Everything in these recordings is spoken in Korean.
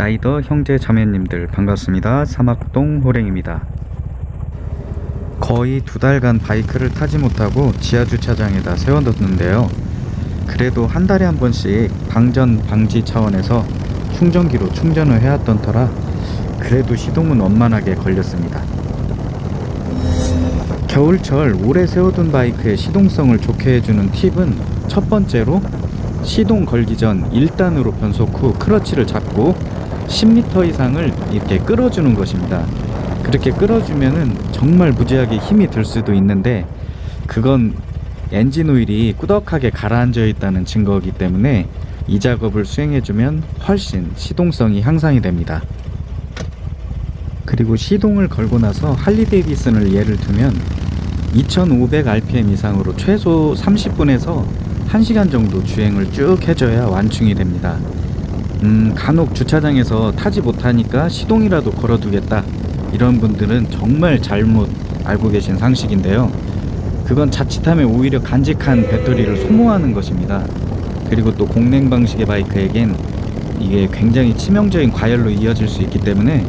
라이더 형제 자매님들 반갑습니다. 사막동 호랭입니다. 거의 두 달간 바이크를 타지 못하고 지하주차장에다 세워뒀는데요. 그래도 한 달에 한 번씩 방전 방지 차원에서 충전기로 충전을 해왔던 터라 그래도 시동은 원만하게 걸렸습니다. 겨울철 오래 세워둔 바이크의 시동성을 좋게 해주는 팁은 첫 번째로 시동 걸기 전 1단으로 변속 후 크러치를 잡고 10m 이상을 이렇게 끌어주는 것입니다. 그렇게 끌어주면은 정말 무지하게 힘이 들 수도 있는데 그건 엔진 오일이 꾸덕하게 가라앉아 있다는 증거이기 때문에 이 작업을 수행해주면 훨씬 시동성이 향상이 됩니다. 그리고 시동을 걸고 나서 할리 데이비슨을 예를 두면 2500rpm 이상으로 최소 30분에서 1시간 정도 주행을 쭉 해줘야 완충이 됩니다. 음, 간혹 주차장에서 타지 못하니까 시동이라도 걸어두겠다. 이런 분들은 정말 잘못 알고 계신 상식인데요. 그건 자칫하면 오히려 간직한 배터리를 소모하는 것입니다. 그리고 또 공냉 방식의 바이크에겐 이게 굉장히 치명적인 과열로 이어질 수 있기 때문에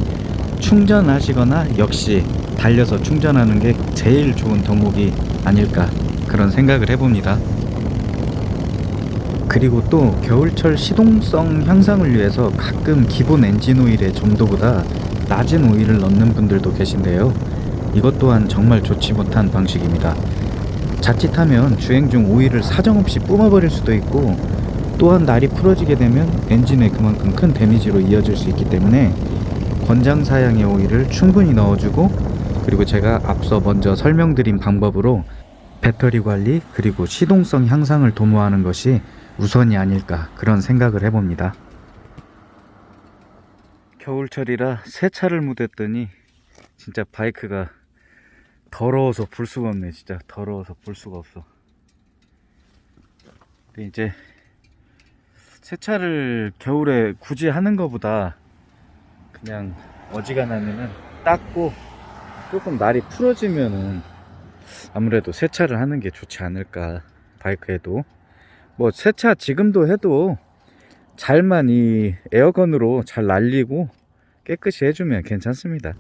충전하시거나 역시 달려서 충전하는 게 제일 좋은 덕목이 아닐까 그런 생각을 해봅니다. 그리고 또 겨울철 시동성 향상을 위해서 가끔 기본 엔진 오일의 점도보다 낮은 오일을 넣는 분들도 계신데요. 이것 또한 정말 좋지 못한 방식입니다. 자칫하면 주행 중 오일을 사정없이 뿜어버릴 수도 있고 또한 날이 풀어지게 되면 엔진에 그만큼 큰 데미지로 이어질 수 있기 때문에 권장 사양의 오일을 충분히 넣어주고 그리고 제가 앞서 먼저 설명드린 방법으로 배터리 관리 그리고 시동성 향상을 도모하는 것이 우선이 아닐까 그런 생각을 해봅니다. 겨울철이라 세차를 못했더니 진짜 바이크가 더러워서 볼 수가 없네 진짜. 더러워서 볼 수가 없어. 근데 이제 세차를 겨울에 굳이 하는 것보다 그냥 어지간하면은 닦고 조금 날이 풀어지면은 아무래도 세차를 하는 게 좋지 않을까 바이크에도 뭐 세차 지금도 해도 잘만 이 에어건으로 잘 날리고 깨끗이 해주면 괜찮습니다.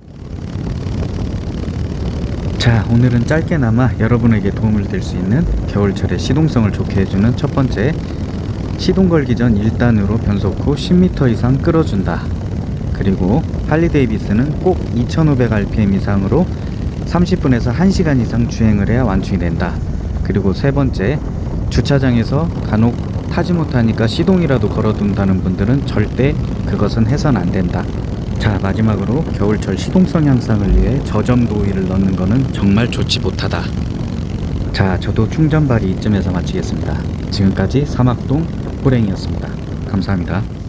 자 오늘은 짧게나마 여러분에게 도움을 될 수 있는 겨울철에 시동성을 좋게 해주는 첫 번째 시동 걸기 전 1단으로 변속 후 10m 이상 끌어준다. 그리고 할리 데이비스는 꼭 2500rpm 이상으로 30분에서 1시간 이상 주행을 해야 완충이 된다. 그리고 세 번째 주차장에서 간혹 타지 못하니까 시동이라도 걸어둔다는 분들은 절대 그것은 해선 안 된다. 자 마지막으로 겨울철 시동성 향상을 위해 저점도 오일을 넣는 것은 정말 좋지 못하다. 자 저도 충전발이 이쯤에서 마치겠습니다. 지금까지 사막동 호랭이었습니다. 감사합니다